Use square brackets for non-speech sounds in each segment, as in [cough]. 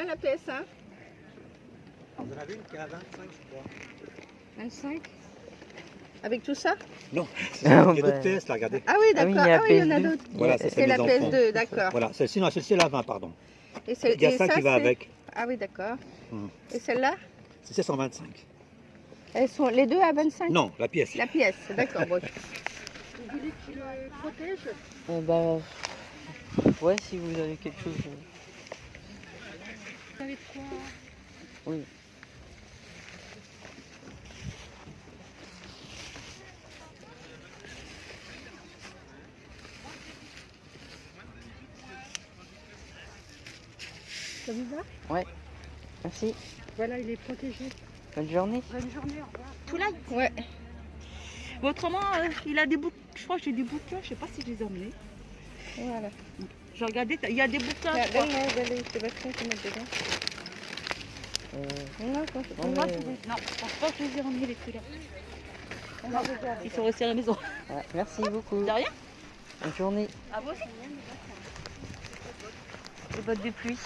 Combien la PS1 Vous en avez une qui est à 25, je crois. 25 Avec tout ça? Non, [laughs] Ah, il y a d'autres PS là, regardez. Ah oui, Ah oui, d'accord. il y a Ah oui, il y en a PS2. d'autres. Voilà, C'est la enfants. PS2, d'accord. Voilà, celle-ci, non, celle-ci, elle a 20, pardon. Et c'est- Il y a et ça qui va avec. Ah oui, d'accord. Hmm. Et celle-là? C'est 725. Elles sont les deux à 25 Non, la pièce. La pièce, d'accord. Bon. Vous voulez qu'il le protège? Euh, bah. Ouais, si vous avez quelque chose. Vous avez de quoi Oui. Ça vous va Merci. Voilà, il est protégé. Bonne journée. Bonne journée, au revoir. Tout là Ouais. Autrement, euh, il a des bouquins. Je crois que j'ai des bouquins, je sais pas si je les ai emmenés. Voilà. J'ai regardé, il y a des bouquins. Sébastien, tu mets dedans. Euh, Non, mais- je les- Non, je pense pas que je les on a déjà. Ils sont restés à la maison. voilà, merci beaucoup. De rien Bonne journée. À vous aussi Les bottes de pluie.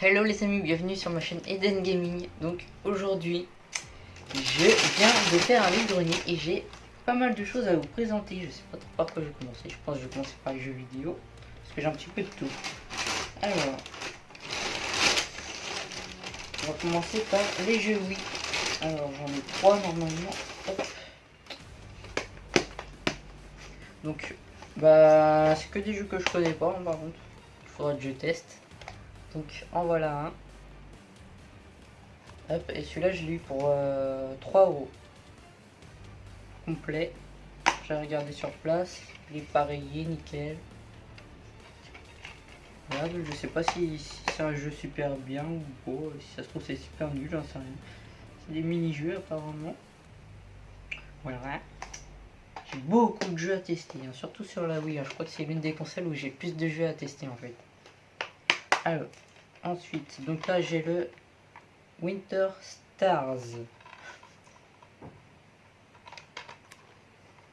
Hello les amis, bienvenue sur ma chaîne Eden Gaming. Donc aujourd'hui, je viens de faire un vide-grenier et j'ai pas mal de choses à vous présenter. Je sais pas trop par quoi je vais commencer. Je pense que je vais commencer par les jeux vidéo parce que j'ai un petit peu de tout. Alors, on va commencer par les jeux Wii. Alors j'en ai trois normalement. Hop. Donc, bah, c'est que des jeux que je connais pas hein, par contre. Il faudra que je teste. Donc en voilà un. Hop, et celui-là je l'ai eu pour euh, 3 euros. Complet. J'ai regardé sur place. Il est pareillé, nickel. Je sais pas si, c'est un jeu super bien ou pas. Si ça se trouve c'est super nul, j'en sais rien. C'est des mini-jeux apparemment. Voilà. J'ai beaucoup de jeux à tester, hein, surtout sur la Wii. hein. Je crois que c'est l'une des consoles où j'ai plus de jeux à tester en fait. Alors, ensuite, donc là j'ai le Winter Stars.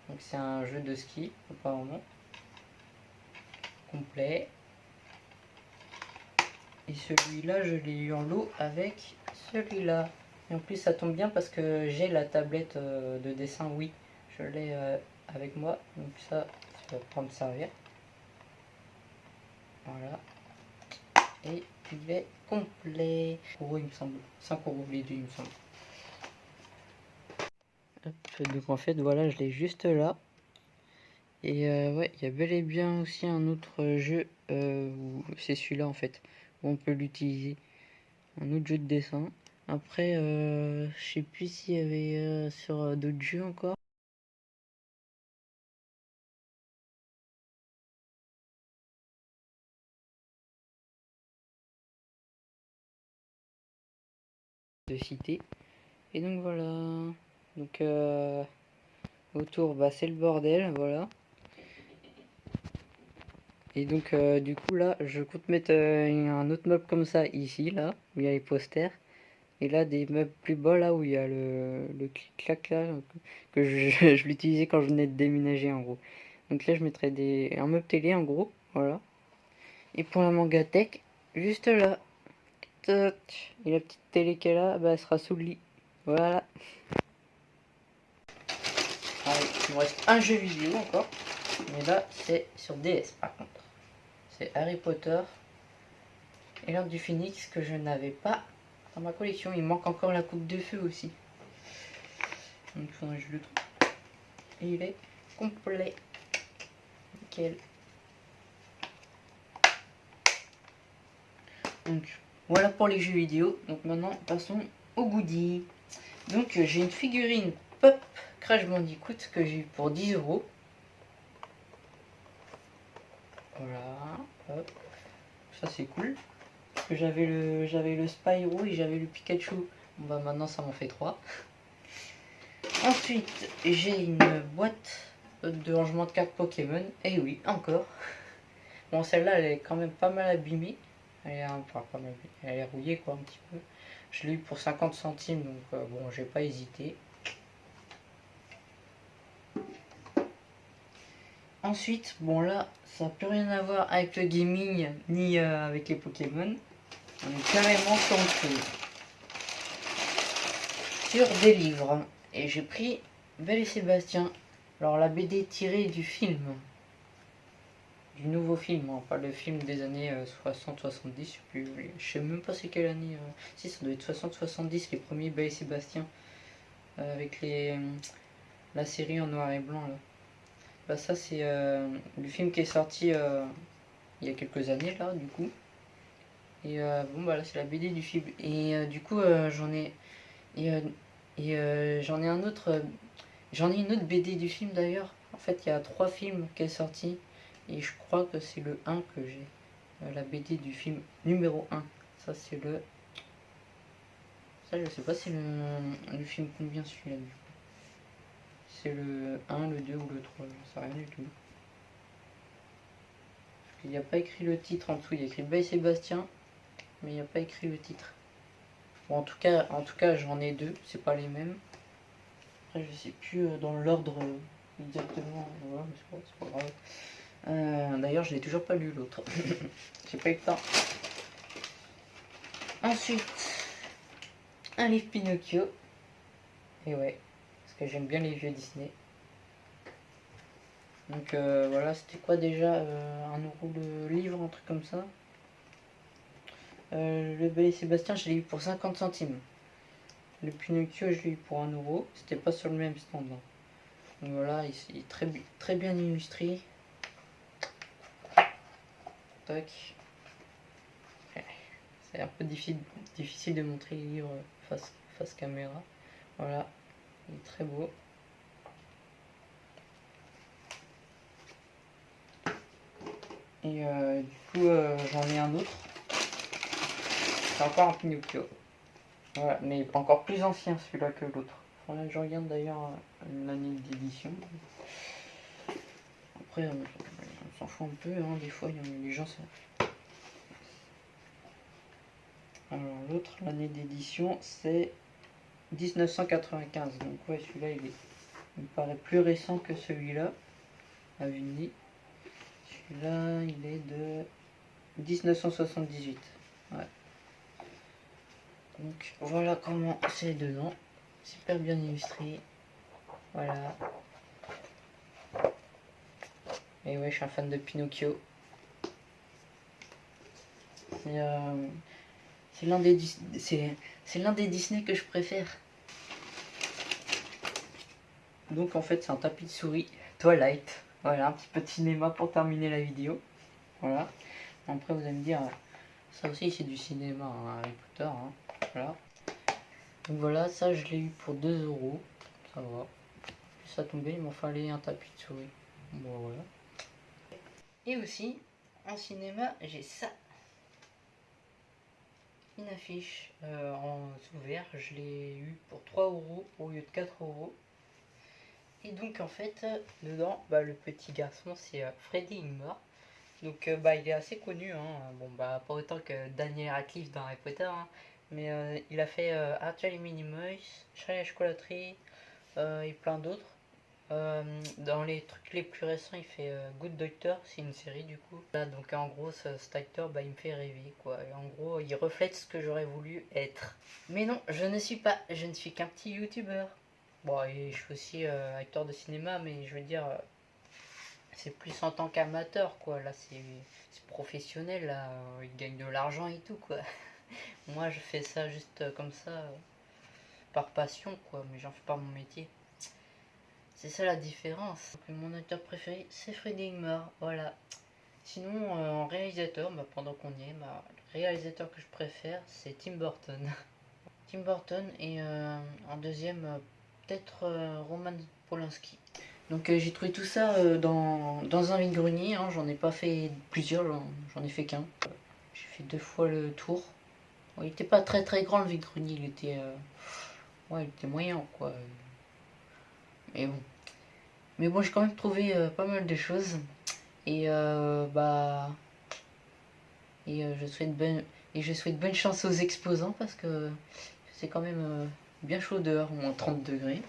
Donc c'est un jeu de ski apparemment. Complet. Et celui-là je l'ai eu en lot avec celui-là. Et en plus ça tombe bien parce que j'ai la tablette euh, de dessin oui. Je l'ai euh, avec moi. Donc ça, ça va prendre servir. Voilà. Et il est complet. euros, il me semble. 5 euros les deux, il me semble. Donc en fait, voilà, je l'ai juste là. Et euh, ouais, il y a bel et bien aussi un autre jeu, euh, c'est celui-là en fait, où on peut l'utiliser. Un autre jeu de dessin. Après, euh, je sais plus s'il y avait sur d'autres jeux encore. de citer. Et donc voilà. Donc euh, autour, bah, c'est le bordel, voilà. Et donc euh, du coup là, je compte mettre euh, un autre meuble comme ça ici, là, où il y a les posters. Et là, des meubles plus bas, là, où il y a le, le clic-clac, là, que [laughs] je, je l'utilisais quand je venais de déménager, en gros. Donc là, je mettrais des, un meuble télé, en gros, voilà. Et pour la mangatech, juste là. Et la petite télé qu'elle a, bah, elle sera sous le lit. Voilà. Il me reste un jeu vidéo encore. Mais là, c'est sur DS par contre. C'est Harry Potter et l'ordre du Phoenix que je n'avais pas dans ma collection. Il manque encore la coupe de feu aussi. Donc il faudrait que je le trouve. Et il est complet. Nickel. Donc voilà pour les jeux vidéo. Donc maintenant passons au goodie. Donc euh, j'ai une figurine Pop Crash Bandicoot que j'ai eu pour 10 euros. Voilà, hop. Ça c'est cool. Que j'avais le j'avais le Spyro et j'avais le Pikachu. Bon bah maintenant ça m'en fait 3. [laughs] Ensuite, j'ai une boîte de rangement de cartes Pokémon. Et oui, encore. [laughs] Bon celle-là elle est quand même pas mal abîmée. Elle est, enfin, pas mal, elle est rouillée quoi un petit peu. Je l'ai eu pour 50 centimes donc euh, bon j'ai pas hésité. Ensuite, bon là, ça n'a plus rien à voir avec le gaming ni euh, avec les Pokémon. On est carrément chose. Sur des livres. Et j'ai pris Belle et Sébastien. Alors la BD tirée du film. Du nouveau film, hein, pas le film des années 60-70, je sais plus. Je sais même pas c'est quelle année. euh. Si ça doit être 60-70, les premiers Belle et Sébastien. euh, avec les la série en noir et blanc là. Bah ça c'est euh, le film qui est sorti euh, il y a quelques années là du coup. Et euh, bon bah là c'est la BD du film. Et du coup j'en ai et, et, j'en ai un autre j'en ai une autre BD du film d'ailleurs. En fait il y a trois films qui est sorti et je crois que c'est le 1 que j'ai. La BD du film numéro 1. Ça c'est le ça je sais pas c'est le, film combien celui-là. C'est le 1, le 2 ou le 3, je sais rien du tout. Il n'y a pas écrit le titre en dessous, il y a écrit Bay Sébastien, mais il n'y a pas écrit le titre. Bon, en tout cas, en tout cas j'en ai deux, c'est pas les mêmes. Après, je sais plus euh, dans l'ordre euh, exactement. Euh, D'ailleurs, je l'ai toujours pas lu l'autre. [laughs] J'ai pas eu le temps. Ensuite, un livre Pinocchio. Et ouais, j'aime bien les vieux Disney. Donc euh, voilà, c'était quoi déjà euh, Un euro le livre, un truc comme ça? Euh, Le Bel et Sébastien, je l'ai eu pour 50 centimes. Le Pinocchio, je l'ai eu pour 1 euro. C'était pas sur le même stand. hein. Voilà, il, est très, très bien illustré. Tac. C'est un peu difficile, difficile de montrer les livres face, face caméra. Voilà, il est très beau. Et euh, du coup, euh, j'en ai un autre. C'est encore un Pinocchio. Voilà, mais encore plus ancien celui-là que l'autre. Faudrait je regarde d'ailleurs euh, l'année d'édition. Après, on, s'en fout un peu, hein, des fois, il y en a les gens. Alors, l'autre, l'année d'édition, c'est 1995. Donc, ouais, celui-là, il, est, me paraît plus récent que celui-là, à de nez. Celui-là, il est de 1978. Ouais. Donc voilà comment c'est dedans. Super bien illustré. Voilà. Et ouais, je suis un fan de Pinocchio. Euh, c'est l'un des des Disney que je préfère. Donc en fait, c'est un tapis de souris Twilight. Voilà, un petit peu de cinéma pour terminer la vidéo. Voilà. Après, vous allez me dire, ça aussi c'est du cinéma, hein, Potter. hein. Voilà. Donc voilà, ça je l'ai eu pour 2 euros. Ça va. Puis ça tombait, il m'en fallait un tapis de souris. Bon voilà. Et aussi, en cinéma, j'ai ça. Une affiche euh, en sous-vert. Je l'ai eu pour 3 euros au lieu de 4 euros. Et donc en fait, dedans, bah, le petit garçon, c'est euh, Freddy Ingmar. Donc euh, bah, il est assez connu, hein. bon bah pas autant que Daniel Radcliffe dans Harry Potter, hein. mais il a fait Arthur et Minimoys, Charlie la chocolaterie et plein d'autres. Euh, dans les trucs les plus récents, il fait euh, Good Doctor, c'est une série du coup. Là, donc en gros, ce, cet acteur, bah, il me fait rêver quoi. En gros, il reflète ce que j'aurais voulu être. Mais non, je ne suis pas, je ne suis qu'un petit youtubeur. Bon, et je suis aussi euh, acteur de cinéma, mais je veux dire, c'est plus en tant qu'amateur, quoi. Là, c'est professionnel, là. Il gagne de l'argent et tout, quoi. [laughs] Moi, je fais ça juste comme ça, par passion, quoi. Mais j'en fais pas mon métier. C'est ça la différence. Mon acteur préféré, c'est Freddy Ingmar, voilà. Sinon, euh, en réalisateur, bah, pendant qu'on y est, bah, le réalisateur que je préfère, c'est Tim Burton. [laughs] Tim Burton et euh, en deuxième, euh, peut-être euh, Roman Polanski. Donc euh, j'ai trouvé tout ça euh, dans, un vide-grenier, hein, j'en ai pas fait plusieurs, j'en- ai fait qu'un. J'ai fait deux fois le tour. Il était pas très très grand le vide-grenier, il était... euh, Ouais, il était moyen quoi. Bon. Mais bon, j'ai quand même trouvé euh, pas mal de choses. Et euh, bah... Et euh, je souhaite bonne... Et je souhaite bonne chance aux exposants parce que c'est quand même bien chaud dehors, moins 30 degrés.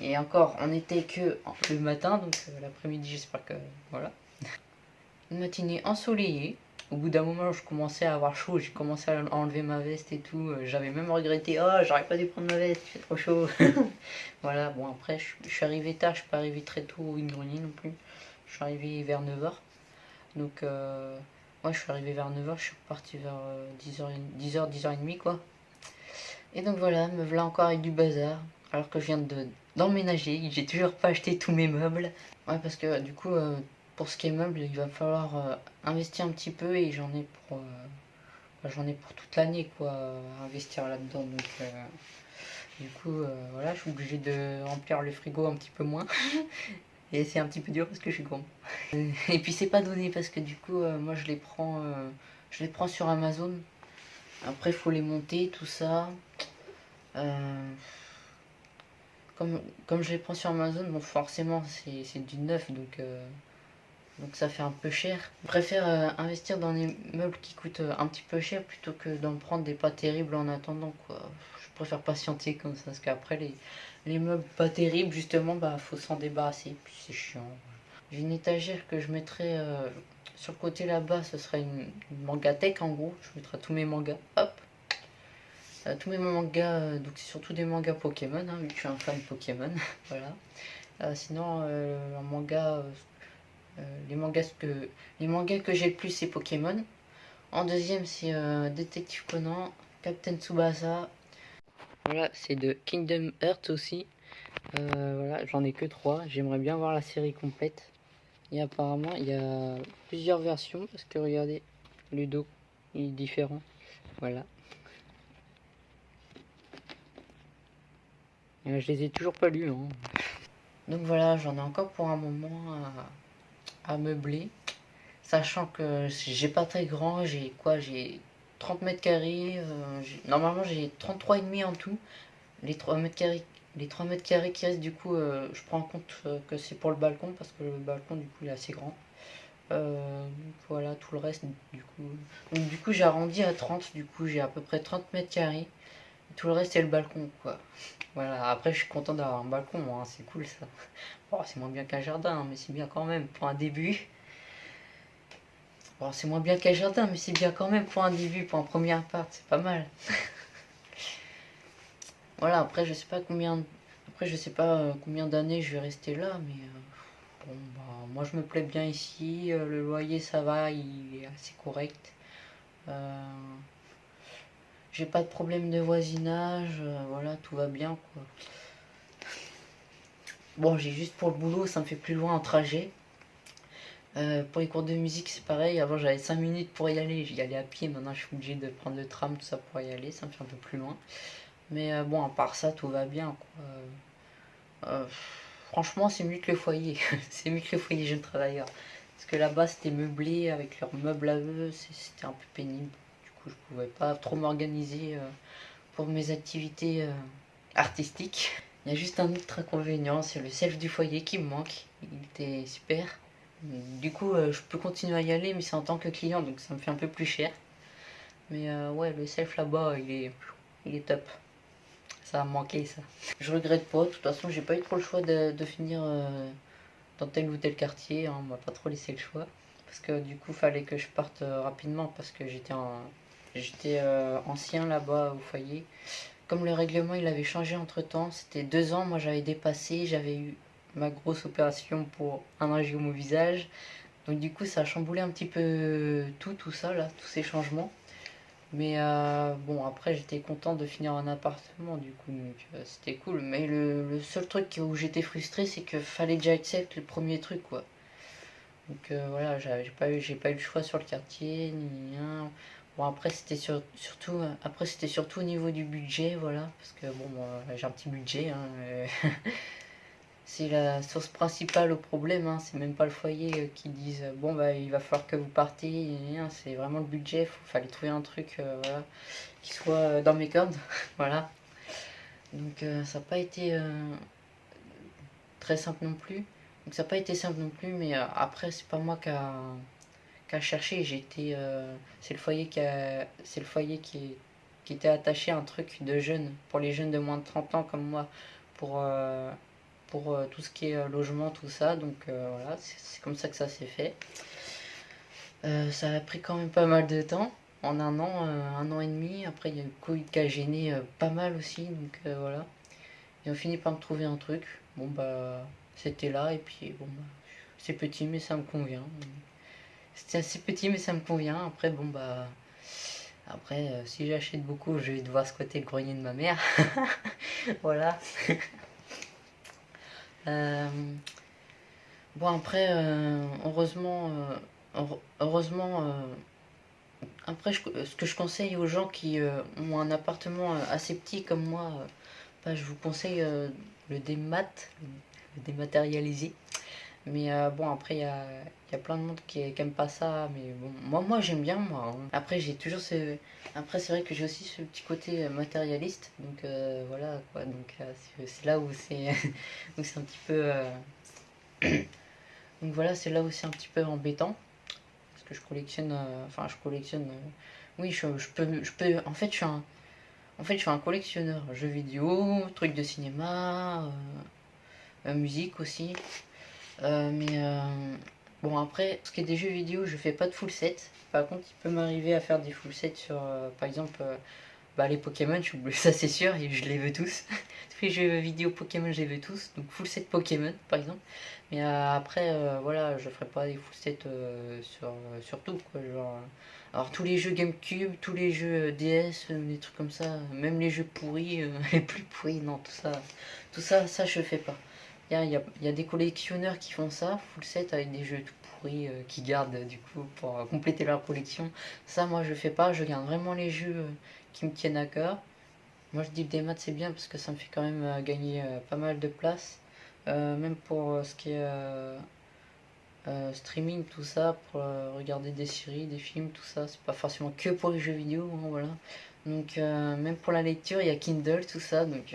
Et encore, on était que le matin, donc l'après-midi, j'espère que. Voilà. Une matinée ensoleillée. Au bout d'un moment, je commençais à avoir chaud, j'ai commencé à enlever ma veste et tout. Euh, J'avais même regretté, oh, j'aurais pas dû prendre ma veste, il fait trop chaud. [laughs] voilà, bon, après, je, suis arrivé tard, je suis pas arrivé très tôt au grenier non plus. Je suis arrivé vers 9h. Donc, euh, ouais, je suis arrivé vers 9h, je suis reparti vers euh, 10h, 10h, 10h30, quoi. Et donc voilà, me voilà encore avec du bazar. Alors que je viens de d'emménager, j'ai toujours pas acheté tous mes meubles. Ouais, parce que du coup, euh, pour ce qui est meubles, il va falloir euh, investir un petit peu et j'en ai pour. euh, bah, j'en ai pour toute l'année, quoi, à investir là-dedans. Donc, euh, du coup, euh, voilà, je suis obligé de remplir le frigo un petit peu moins. [laughs] et c'est un petit peu dur parce que je suis grand. Et puis c'est pas donné parce que du coup, euh, moi je les prends, euh, je les prends sur Amazon. Après, il faut les monter, tout ça. Euh, comme, comme je les prends sur Amazon, bon, forcément, c'est c'est du neuf, donc, euh, donc ça fait un peu cher. Je préfère euh, investir dans des meubles qui coûtent euh, un petit peu cher plutôt que d'en prendre des pas terribles en attendant, quoi. Je préfère patienter comme ça, parce qu'après, les, les meubles pas terribles, justement, bah, faut s'en débarrasser, puis c'est chiant. J'ai une étagère que je mettrai euh, sur le côté là-bas, ce sera une, une mangathèque en gros. Je mettrai tous mes mangas. Hop Tous mes mangas, donc c'est surtout des mangas Pokémon, hein, vu que je suis un fan Pokémon. [laughs] voilà. Sinon, un manga, les mangas que les mangas que j'ai le plus, c'est Pokémon. En deuxième, c'est euh, Détective Conan, Captain Tsubasa. Voilà, c'est de Kingdom Hearts aussi. Euh, voilà, j'en ai que trois. J'aimerais bien voir la série complète. Et apparemment, il y a plusieurs versions parce que regardez, le dos il est différent. Voilà. Et je les ai toujours pas lus. hein. Donc voilà, j'en ai encore pour un moment à meubler. Sachant que j'ai pas très grand, j'ai quoi J'ai 30 mètres carrés. euh, normalement, j'ai 33 et demi en tout. Les 3 mètres carrés les 3 mètres carrés qui restent, du coup, euh, je prends en compte euh, que c'est pour le balcon, parce que le balcon, du coup, il est assez grand. Voilà, tout le reste, du coup. Donc, du coup, j'ai arrondi à 30, du coup, j'ai à peu près 30 mètres carrés. Tout le reste, c'est le balcon, quoi. Voilà, après, je suis content d'avoir un balcon, hein, c'est cool ça. Bon, [laughs] c'est moins bien qu'un jardin, mais c'est bien quand même pour un début. Bon, c'est moins bien qu'un jardin, mais c'est bien quand même pour un début, pour un premier appart, c'est pas mal. [laughs] Voilà, après je sais pas combien après je sais pas euh, combien d'années je vais rester là, mais euh, bon bah moi je me plais bien ici, euh, le loyer ça va, il est assez correct. J'ai pas de problème de voisinage, euh, voilà, tout va bien quoi. Bon, j'ai juste pour le boulot, ça me fait plus loin en trajet. Euh, pour les cours de musique, c'est pareil. Avant, j'avais 5 minutes pour y aller. J'y allais à pied. Maintenant, je suis obligé de prendre le tram, tout ça pour y aller. Ça me fait un peu plus loin. Mais euh, bon, à part ça, tout va bien. Franchement, c'est mieux que le foyer. [laughs] c'est mieux que le foyer jeune travailleur. Parce que là-bas, c'était meublé avec leurs meubles à eux. C'était un peu pénible. Coup, je pouvais pas trop m'organiser euh, pour mes activités euh, artistiques. Il y a juste un autre inconvénient, c'est le self du foyer qui me manque. Il était super. Du coup, euh, je peux continuer à y aller, mais c'est en tant que client, donc ça me fait un peu plus cher. Mais ouais, le self là-bas, il est, il est top. Ça a manqué ça. Je regrette pas, de toute façon, j'ai pas eu trop le choix de, finir dans tel ou tel quartier. hein, on m'a pas trop laissé le choix. Parce que du coup, fallait que je parte rapidement parce que j'étais en, j'étais euh, ancien là-bas au foyer. Comme le règlement il avait changé entre temps, c'était deux ans, moi j'avais dépassé, j'avais eu ma grosse opération pour un angiome au visage. Donc du coup ça a chamboulé un petit peu tout, tout ça là, tous ces changements. Mais euh, bon après j'étais content de finir un appartement du coup, euh, c'était cool. Mais le, seul truc où j'étais frustré c'est que fallait que j'accepte le premier truc quoi. Donc voilà, j'ai pas pas eu le choix sur le quartier ni rien. Bon après c'était sur- surtout euh, c'était surtout au niveau du budget voilà parce que bon j'ai un petit budget hein, euh, [laughs] c'est la source principale au problème hein, c'est même pas le foyer euh, qui disent bon bah il va falloir que vous partez et rien, c'est vraiment le budget il fallait trouver un truc qui soit dans mes cordes [laughs] voilà. Donc ça n'a pas été très simple non plus. Donc ça n'a pas été simple non plus mais après c'est pas moi qui a qu'à chercher. J'étais, euh, c'est le foyer qui c'est le foyer qui, qui était attaché à un truc de jeunes pour les jeunes de moins de 30 ans comme moi pour euh, pour euh, tout ce qui est logement, tout ça. Donc voilà, c'est comme ça que ça s'est fait. Ça a pris quand même pas mal de temps, en un an, un an et demi. Après, il y a eu le Covid qui a gêné pas mal aussi, donc voilà. Ils ont fini par me trouver un truc. Bon bah, c'était là, et puis bon bah, c'est petit, mais ça me convient. C'était assez petit, mais ça me convient. Après, bon bah. Après, euh, si j'achète beaucoup, je vais devoir squatter le grenier de ma mère. [laughs] voilà. [laughs] Euh, Bon, après, euh, heureusement, heure- heureusement, après, je- ce que je conseille aux gens qui euh, ont un appartement assez petit comme moi, euh, bah, je vous conseille euh, le démat, le dématérialisé. Mais euh, bon, après, il y a, y a plein de monde qui, qui aime pas ça. Mais bon, moi, moi j'aime bien, moi. hein. Après, j'ai toujours ce. Après, c'est vrai que j'ai aussi ce petit côté euh, matérialiste. Donc euh, voilà, quoi. Donc c'est là [laughs] où c'est un petit peu. [coughs] Donc voilà, c'est là où c'est un petit peu embêtant. Parce que je collectionne. Enfin, je collectionne. Oui, je, je peux, je peux. En fait, je suis un. En fait, je suis un collectionneur. Jeux vidéo, trucs de cinéma, musique aussi. Euh, mais euh, bon, après, ce qui est des jeux vidéo, je fais pas de full set. Par contre, il peut m'arriver à faire des full sets sur, euh, par exemple, bah, les Pokémon, je- [laughs] ça c'est sûr, et je les veux tous. [laughs] Tous les jeux vidéo Pokémon, je les veux tous. Donc, full set Pokémon, par exemple. Mais après, voilà, je ferai pas des full sets sur, sur tout, quoi. Genre, alors, tous les jeux GameCube, tous les jeux DS, des trucs comme ça, même les jeux pourris, [laughs] les plus pourris, non, tout ça, tout ça, ça je fais pas. Il y a, des collectionneurs qui font ça, full set avec des jeux tout pourris, euh, qui gardent du coup pour euh, compléter leur collection. Ça, moi je fais pas, je garde vraiment les jeux euh, qui me tiennent à cœur. Moi je dis le démat c'est bien parce que ça me fait quand même gagner pas mal de place. Même pour ce qui est streaming, tout ça, pour regarder des séries, des films, tout ça. C'est pas forcément que pour les jeux vidéo, hein, voilà. Donc même pour la lecture, il y a Kindle, tout ça. Donc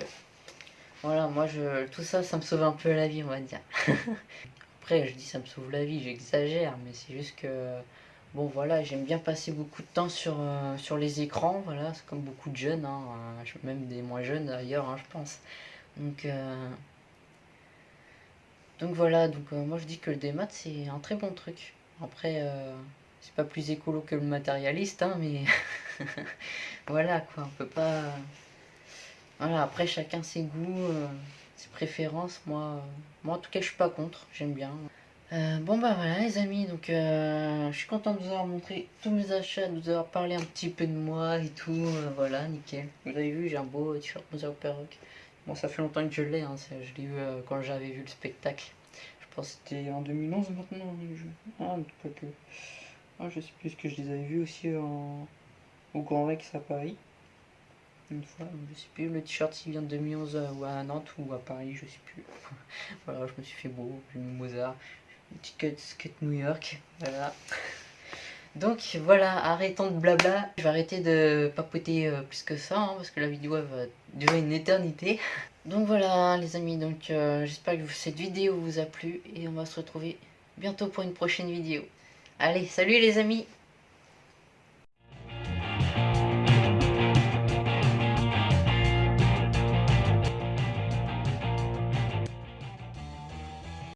voilà, moi je tout ça, ça me sauve un peu la vie, on va dire. [laughs] Après, je dis ça me sauve la vie, j'exagère, mais c'est juste que bon voilà, j'aime bien passer beaucoup de temps sur, euh, les écrans, voilà, c'est comme beaucoup de jeunes, hein, euh, même des moins jeunes d'ailleurs, hein, je pense. Donc euh, voilà, donc moi je dis que le démat c'est un très bon truc. Après, c'est pas plus écolo que le matérialiste, hein, mais [laughs] voilà quoi, on peut pas. Voilà, après chacun ses goûts, euh, ses préférences. Moi, euh, moi en tout cas, je suis pas contre, j'aime bien. Euh, bon bah voilà les amis, donc euh, je suis content de vous avoir montré tous mes achats, de vous avoir parlé un petit peu de moi et tout, voilà, nickel. Vous avez vu, j'ai un beau t-shirt Mother Perrock. Bon, ça fait longtemps que je l'ai, hein, je l'ai eu quand j'avais vu le spectacle. Je pense que c'était en 2011 maintenant. Je... Ah. Ah, je sais plus ce que je les avais vus aussi au Grand Rex à Paris. Une fois, je sais plus, le t-shirt s'il vient de 2011 euh, ou à Nantes ou à Paris, je sais plus. [laughs] voilà, je me suis fait beau, j'ai mis Mozart, une petite skate New York, voilà. Donc voilà, arrêtons de blabla. Je vais arrêter de papoter euh, plus que ça, hein, parce que la vidéo va durer une éternité. [laughs] Donc voilà les amis, donc euh, j'espère que cette vidéo vous a plu et on va se retrouver bientôt pour une prochaine vidéo. Allez, salut les amis